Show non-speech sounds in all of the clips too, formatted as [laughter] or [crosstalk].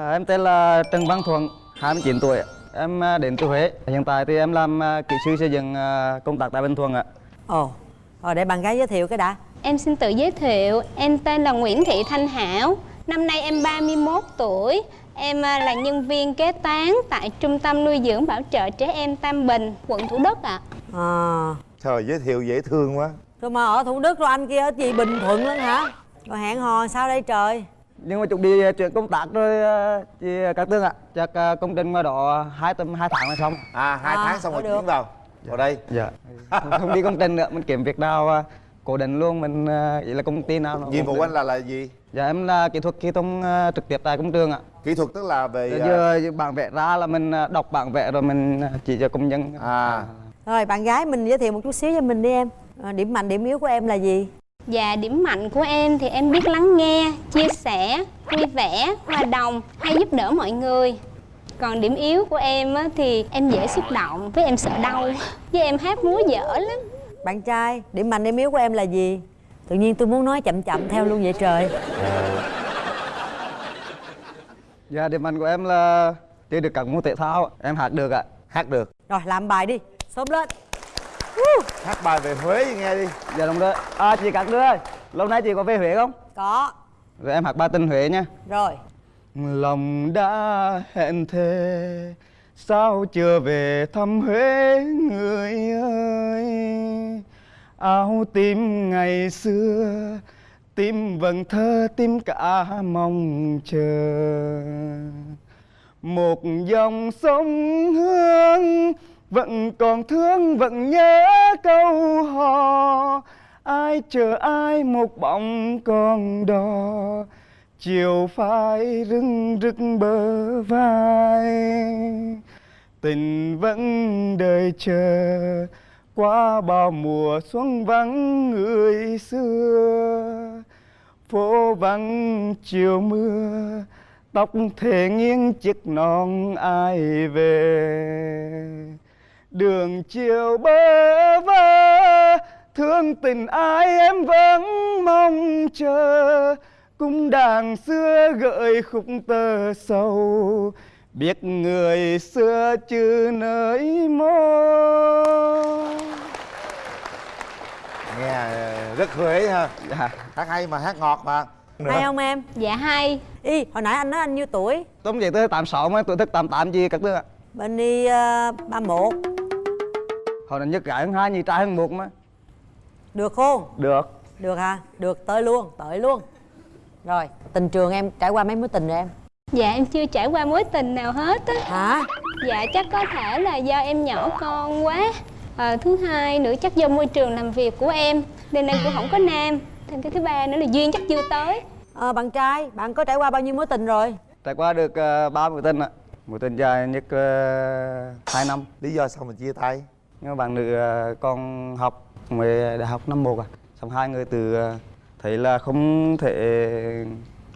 À, em tên là Trần Văn Thuận, 29 tuổi. Em à, đến từ Huế. Hiện tại thì em làm à, kỹ sư xây dựng à, công tác tại Bình Thuận ạ. Ồ, rồi để bạn gái giới thiệu cái đã Em xin tự giới thiệu, em tên là Nguyễn Thị Thanh Hảo. Năm nay em 31 tuổi. Em à, là nhân viên kế toán tại Trung tâm nuôi dưỡng bảo trợ trẻ em Tam Bình, quận Thủ Đức ạ. à, Trời giới thiệu dễ thương quá Rồi mà ở Thủ Đức rồi anh kia ở gì Bình Thuận luôn hả Rồi hẹn hò sao đây trời Nhưng mà chuẩn bị à, chuyển công tác rồi chị các tương ạ. Chắc công trình mà đó hai tuần hai tháng là xong. À hai À, tháng xong rồi chuyển vào Vào đây Dạ. Không, không đi công trình nữa, mình kiếm việc nào cố định luôn, mình ý là công ty nào Nhiệm vụ anh là là gì? Dạ em là kỹ thuật thông à, trực tiếp tại công trường ạ. Kỹ thuật tức là về giờ bản vẽ ra là mình đọc bản vẽ rồi mình chỉ cho công nhân. À Rồi bạn gái mình giới thiệu một chút xíu cho mình đi em Điểm mạnh điểm yếu của em là gì Và điểm mạnh của em thì em biết lắng nghe, chia sẻ, vui vẻ, hòa đồng, hay giúp đỡ mọi người. Còn điểm yếu của em á, thì em dễ xúc động, với em sợ đau, [laughs] với em hát múa dở lắm. Bạn trai điểm mạnh điểm yếu của em là gì? Tự nhiên tôi muốn nói chậm chậm theo luôn vậy trời. Dạ điểm mạnh của em là chơi được các môn thể thao, em hát được ạ. hát được. Rồi làm bài đi. Sớm lên Hát bài về Huế nghe đi. Dạ đúng rồi. À chị các đứa ơi, lâu nay chị có về Huế không? Có. Rồi em hát bài tình Huế nha. Rồi. Lòng đã hẹn thề Sao chưa về thăm Huế người ơi? Áo tím ngày xưa Tim vầng thơ tim cả mong chờ. Một dòng sông hương vẫn còn thương, vẫn nhớ câu hò. Ai chờ ai một bóng con đò. Chiều phai rưng rức bờ vai. Tình vẫn đợi chờ. Qua bao mùa xuân vắng người xưa. Phố vắng chiều mưa. Tóc thề nghiêng chiếc non ai về đường chiều bơ vơ thương tình ai em vẫn mong chờ. Cung đàn xưa gợi khúc tơ sầu biết người xưa chứ nơi mô Nghe ờ, rất Huế ha. Dạ. Hát hay mà hát ngọt mà. Hay không em? Dạ hay, Y hồi nãy anh nói anh nhiêu tuổi? Tôi vậy tới 86 mà tuổi thức 88 gì các đứa ạ. Bên đi uh, 31 hồi này nhất gái hơn hai nhì trai hơn một mà. Được không? Được. Được hả? Được tới luôn tới luôn. Rồi tình trường em trải qua mấy mối tình rồi em? Dạ em chưa trải qua mối tình nào hết á. Hả? Dạ chắc có thể là do em nhỏ con quá. À, Thứ hai nữa chắc do môi trường làm việc của em. Nên em cũng không có nam Thêm cái thứ ba nữa là duyên chắc chưa tới. Ờ, Bạn trai bạn có trải qua bao nhiêu mối tình rồi? Trải qua được uh, ba mối tình ạ. Mối tình dài nhất uh, 2 năm. Lý do sao mình chia tay nhưng mà bạn nữ ờ, con học về đại học năm một à? Xong hai người từ ờ, thấy là không thể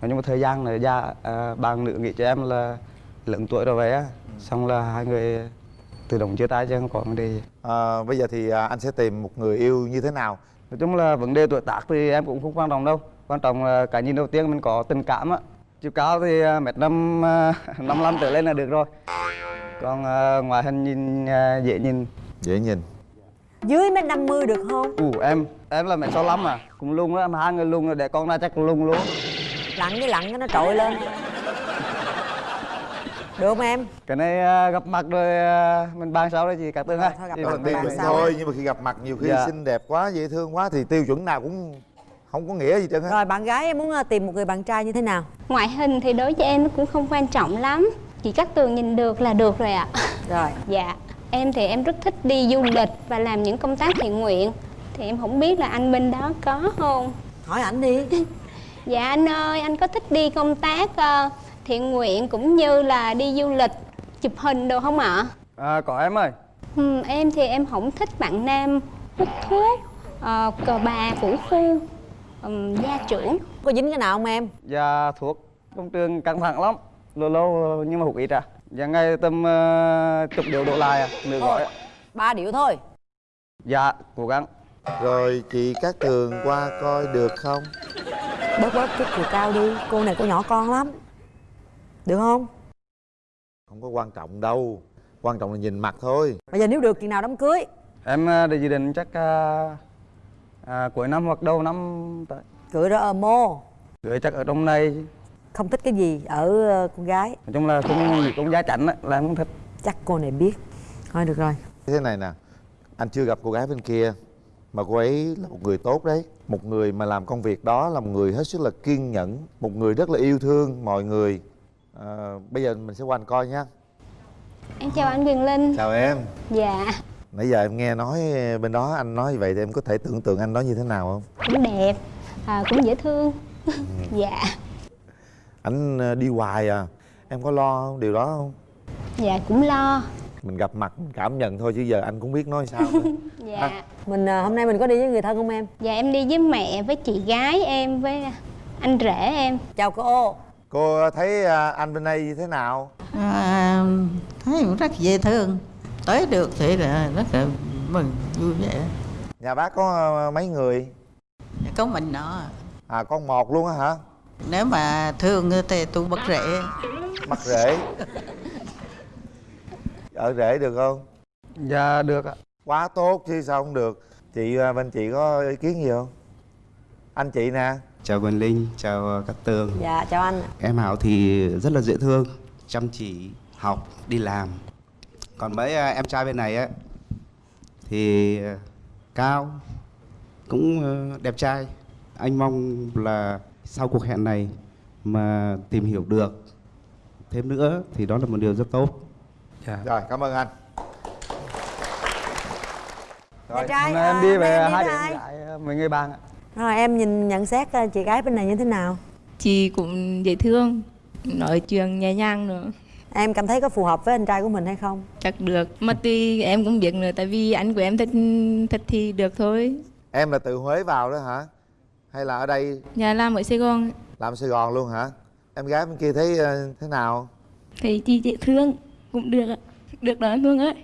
chung một thời gian là già à, bạn nữ nghĩ cho em là lớn tuổi rồi vậy á. Xong là hai người tự động chia tay chứ không có vấn đề gì. à, Bây giờ thì anh sẽ tìm một người yêu như thế nào? Nói chung là vấn đề tuổi tác thì em cũng không quan trọng đâu. Quan trọng là cái nhìn đầu tiên mình có tình cảm á. Chiều cao thì ờ, mét năm ờ, [laughs] năm năm trở lên là được rồi. Còn ờ, ngoại hình nhìn ờ, dễ nhìn Dễ nhìn. Dưới mét 50 được không? Ủ em em là mét sáu lăm à. Cũng lung đó mà hai người lung rồi để con ra chắc cũng lung luôn. Lặn cái lặn cái nó trội lên. Được không em? Cái này à, gặp mặt rồi à, mình bàn sau đấy chị cả tương Rồi, ha. thôi gặp mặt sao thôi nhưng mà khi gặp mặt nhiều khi Dạ. xinh đẹp quá dễ thương quá thì tiêu chuẩn nào cũng không có nghĩa gì trơn Rồi bạn gái em muốn ờ, tìm một người bạn trai như thế nào? Ngoại hình thì đối với em nó cũng không quan trọng lắm. Chỉ cắt tường nhìn được là được rồi ạ. Rồi. Dạ Em thì em rất thích đi du lịch và làm những công tác thiện nguyện. Thì em không biết là anh bên đó có không? Hỏi ảnh đi. [laughs] Dạ anh ơi, anh có thích đi công tác ờ, thiện nguyện cũng như là đi du lịch, chụp hình đồ không ạ? à, có em ơi. Ừ, em thì em không thích bạn nam hút thuốc, ờ, cờ bà, vũ phu, ừm, gia trưởng. Có dính cái nào không em? Và thuốc. Công trường căng thẳng lắm. Lâu lâu nhưng mà hụt ít à và ngày tầm uh, chục điều đổ lại à? Nửa gói ạ. Ba điệu thôi. Dạ cố gắng. Rồi chị Cát Tường qua coi được không? Bớt bớt chút chiều cao đi. Cô này cô nhỏ con lắm. Được không? Không có quan trọng đâu. Quan trọng là nhìn mặt thôi. Bây giờ nếu được chừng nào đám cưới? Em à, để dự định chắc à, à, cuối năm hoặc đầu năm tới. Cưới đó ở mô gửi chắc ở trong này không thích cái gì ở ờ, con gái. Nói chung là nghĩ con giá chảnh á, là em không thích. Chắc cô này biết. Thôi được rồi. Thế này nè anh chưa gặp cô gái bên kia mà cô ấy là một người tốt đấy. Một người mà làm công việc đó là một người hết sức là kiên nhẫn một người rất là yêu thương mọi người. À, bây giờ mình sẽ qua anh coi nhé Em chào anh Quyền Linh. Chào em. Dạ. Nãy giờ em nghe nói bên đó anh nói như vậy thì em có thể tưởng tượng anh nói như thế nào không? Cũng đẹp à, Cũng dễ thương. [laughs] Dạ anh ờ, đi hoài à. Em có lo điều đó không? Dạ cũng lo. Mình gặp mặt mình cảm nhận thôi chứ giờ anh cũng biết nói sao nữa. [laughs] Dạ. Mình ờ, hôm nay mình có đi với người thân không em? Dạ em đi với mẹ với chị gái em với anh rể em. Chào cô. Cô thấy à, anh bên đây như thế nào? À, thấy cũng rất dễ thương. Tới được thì là rất là mừng vui vẻ. Nhà bác có ờ, mấy người? Có mình nó à con một luôn á hả nếu mà thương thì tôi bất rễ. Mặt rể ở rể được không? Dạ được ạ. Quá tốt chứ sao không được. Chị à, bên chị có ý kiến gì không? Anh chị nè. Chào Quỳnh Linh, chào Cát Tường. Dạ chào anh Em Hảo thì rất là dễ thương, chăm chỉ, học, đi làm. Còn mấy à, em trai bên này á Thì à, cao, cũng à, đẹp trai. Anh mong là sau cuộc hẹn này mà tìm hiểu được thêm nữa thì đó là một điều rất tốt. Dạ. Rồi cảm ơn anh. Nhà trai, hôm nay em à, đi về hai gái à, mấy người bạn ạ. Rồi em nhìn nhận xét ờ, chị gái bên này như thế nào? Chị cũng dễ thương nói chuyện nhẹ nhàng nữa. Em cảm thấy có phù hợp với anh trai của mình hay không? Chắc được mà tuy em cũng biết nữa tại vì anh của em thích thích thì được thôi. Em là từ huế vào đó hả hay là ở đây? Nhà làm ở sài gòn. Làm sài gòn luôn hả? Em gái bên kia thấy ờ, thế nào? Thấy chị dễ thương cũng được ạ. được đó anh Phương ơi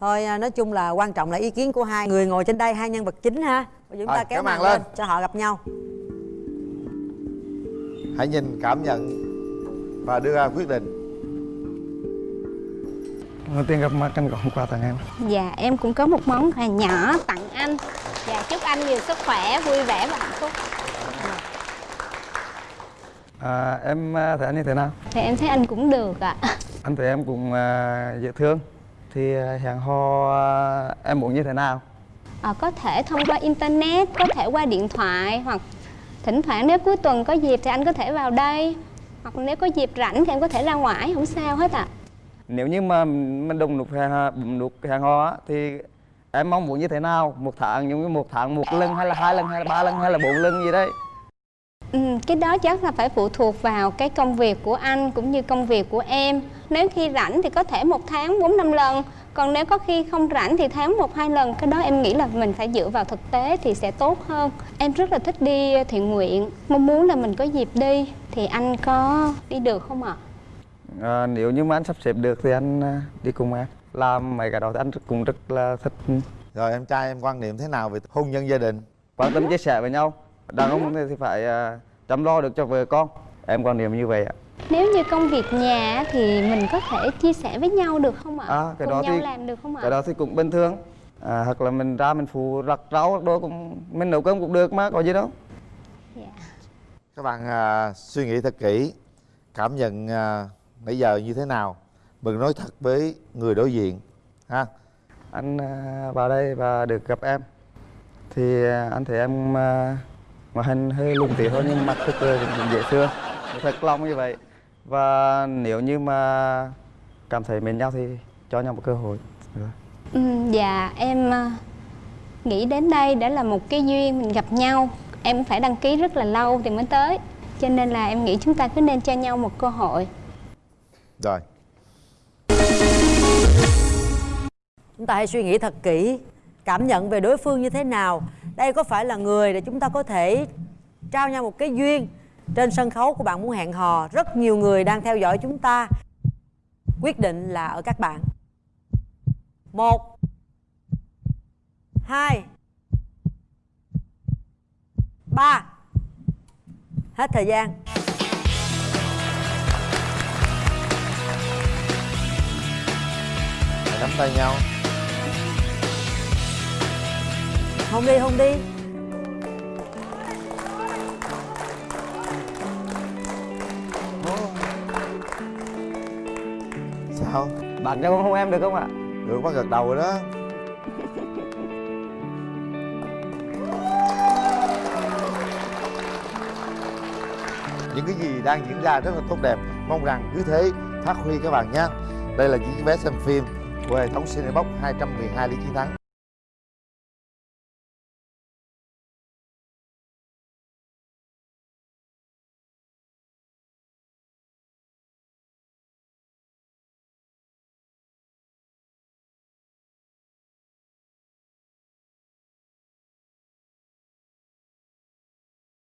thôi à, nói chung là quan trọng là ý kiến của hai người ngồi trên đây hai nhân vật chính ha. Bây giờ chúng ta kéo màn lên. lên. cho họ gặp nhau. Hãy nhìn cảm nhận và đưa ra quyết định. Đầu tiên gặp mặt anh có hôm qua tặng em. Dạ em cũng có một món quà nhỏ tặng anh Dạ chúc anh nhiều sức khỏe, vui vẻ và hạnh phúc. À, em à, thấy anh như thế nào? Thì em thấy anh cũng được ạ. Anh thấy em cũng à, dễ thương. Thì à, hẹn hò à, em muốn như thế nào? Ờ, Có thể thông qua internet, có thể qua điện thoại Hoặc thỉnh thoảng nếu cuối tuần có dịp thì anh có thể vào đây. Hoặc nếu có dịp rảnh thì em có thể ra ngoài, không sao hết ạ. Nếu như mà mình đồng nút bấm nút hò á, thì em mong muốn như thế nào? Một tháng giống như một tháng một lần hay là hai lần hay là ba lần hay là bốn lần gì đấy? Ừ, cái đó chắc là phải phụ thuộc vào cái công việc của anh cũng như công việc của em. Nếu khi rảnh thì có thể một tháng bốn năm lần Còn nếu có khi không rảnh thì tháng một hai lần. Cái đó em nghĩ là mình phải dựa vào thực tế thì sẽ tốt hơn. Em rất là thích đi thiện nguyện Mong muốn là mình có dịp đi. Thì anh có đi được không ạ? à, nếu như mà anh sắp xếp được thì anh à, đi cùng em làm mấy cái đó thì anh cũng rất là thích. Rồi em trai em quan niệm thế nào về hôn nhân gia đình? Quan tâm chia sẻ với nhau. Đàn ông thì phải à, chăm lo được cho vợ con. Em quan niệm như vậy ạ. Nếu như công việc nhà á, thì mình có thể chia sẻ với nhau được không ạ? À, cái Cùng đó nhau thì- làm được không ạ? cái đó thì cũng bình thường. À, hoặc là mình ra mình phụ rắc rau đồ cũng mình nấu cơm cũng được mà có gì đâu. Dạ. các bạn à, suy nghĩ thật kỹ cảm nhận à, nãy giờ như thế nào mình nói thật với người đối diện ha? Anh à, vào đây và được gặp em. Thì à, anh thấy em à, ngoại hình hơi lùn tí thôi nhưng mặt thực cũng dễ thương. Thật lòng như vậy. Và nếu như mà cảm thấy mến nhau thì cho nhau một cơ hội. Được. Ừ, dạ em ờ, nghĩ đến đây đã là một cái duyên mình gặp nhau. Em phải đăng ký rất là lâu thì mới tới. Cho nên là em nghĩ chúng ta cứ nên cho nhau một cơ hội. Rồi chúng ta hãy suy nghĩ thật kỹ, cảm nhận về đối phương như thế nào. Đây có phải là người để chúng ta có thể trao nhau một cái duyên trên sân khấu của bạn muốn hẹn hò? Rất nhiều người đang theo dõi chúng ta. Quyết định là ở các bạn. Một, hai, ba. Hết thời gian. Nắm tay nhau. Hôn đi hôn đi. Sao? Bạn cho con hôn em được không ạ? Được bác gật đầu rồi đó. [laughs] Những cái gì đang diễn ra rất là tốt đẹp. Mong rằng cứ thế phát huy các bạn nhé. Đây là những vé xem phim của hệ thống Cinebox 212 lý chiến thắng